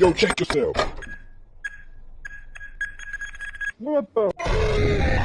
Yo, check yourself. What the?